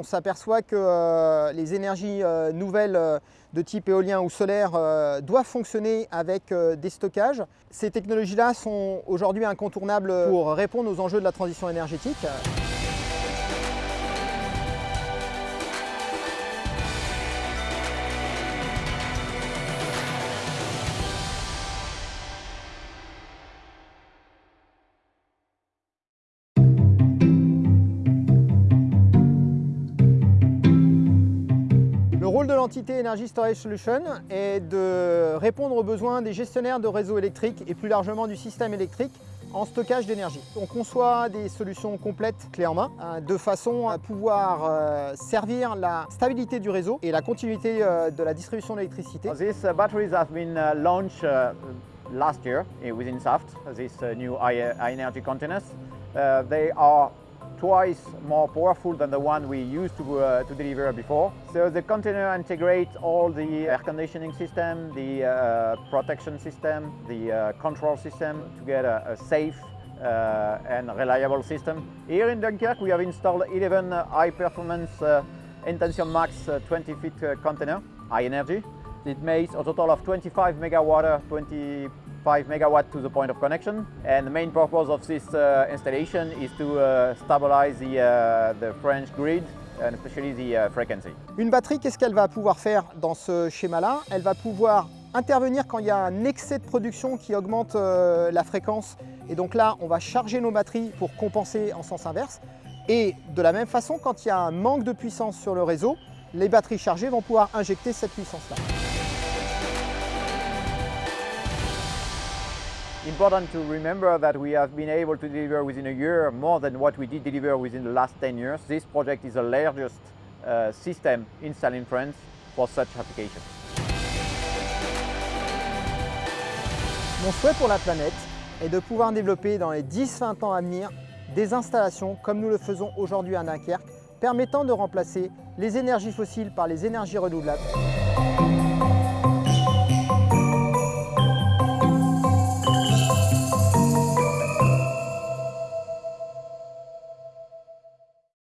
on s'aperçoit que euh, les énergies euh, nouvelles euh, de type éolien ou solaire doivent fonctionner avec des stockages. Ces technologies-là sont aujourd'hui incontournables pour répondre aux enjeux de la transition énergétique. De l'entité Energy Storage Solution est de répondre aux besoins des gestionnaires de réseaux électriques et plus largement du système électrique en stockage d'énergie. On conçoit des solutions complètes clés en main euh, de façon à pouvoir euh, servir la stabilité du réseau et la continuité euh, de la distribution d'électricité. These uh, batteries have been uh, launched uh, last year uh, within SAFT, these new high, energy containers. They are twice more powerful than the one we used to, uh, to deliver before. So the container integrates all the air conditioning system, the uh, protection system, the uh, control system to get a, a safe uh, and reliable system. Here in Dunkirk we have installed 11 high-performance uh, Intention Max uh, 20 feet container, high energy. It makes a total of 25 megawatt, 20 5 megawatt to the point of connection. And the main purpose of this uh, installation is to uh, stabilize the, uh, the, French grid and especially the frequency. Une batterie, qu'est-ce qu'elle va pouvoir faire dans ce schéma-là? Elle va pouvoir intervenir quand il y a un excès de production qui augmente euh, la fréquence. Et donc là, on va charger nos batteries pour compenser en sens inverse. Et de la même façon, quand il y a un manque de puissance sur le réseau, les batteries chargées vont pouvoir injecter cette puissance-là. Important to remember that we have been able to deliver within a year more than what we did deliver within the last 10 years. This project is the largest uh, system installed in France for such applications. Mon souhait pour la planète est de pouvoir développer dans les 10-20 ans à venir des installations comme nous le faisons aujourd'hui à Dunkerque, permettant de remplacer les énergies fossiles par les énergies renouvelables.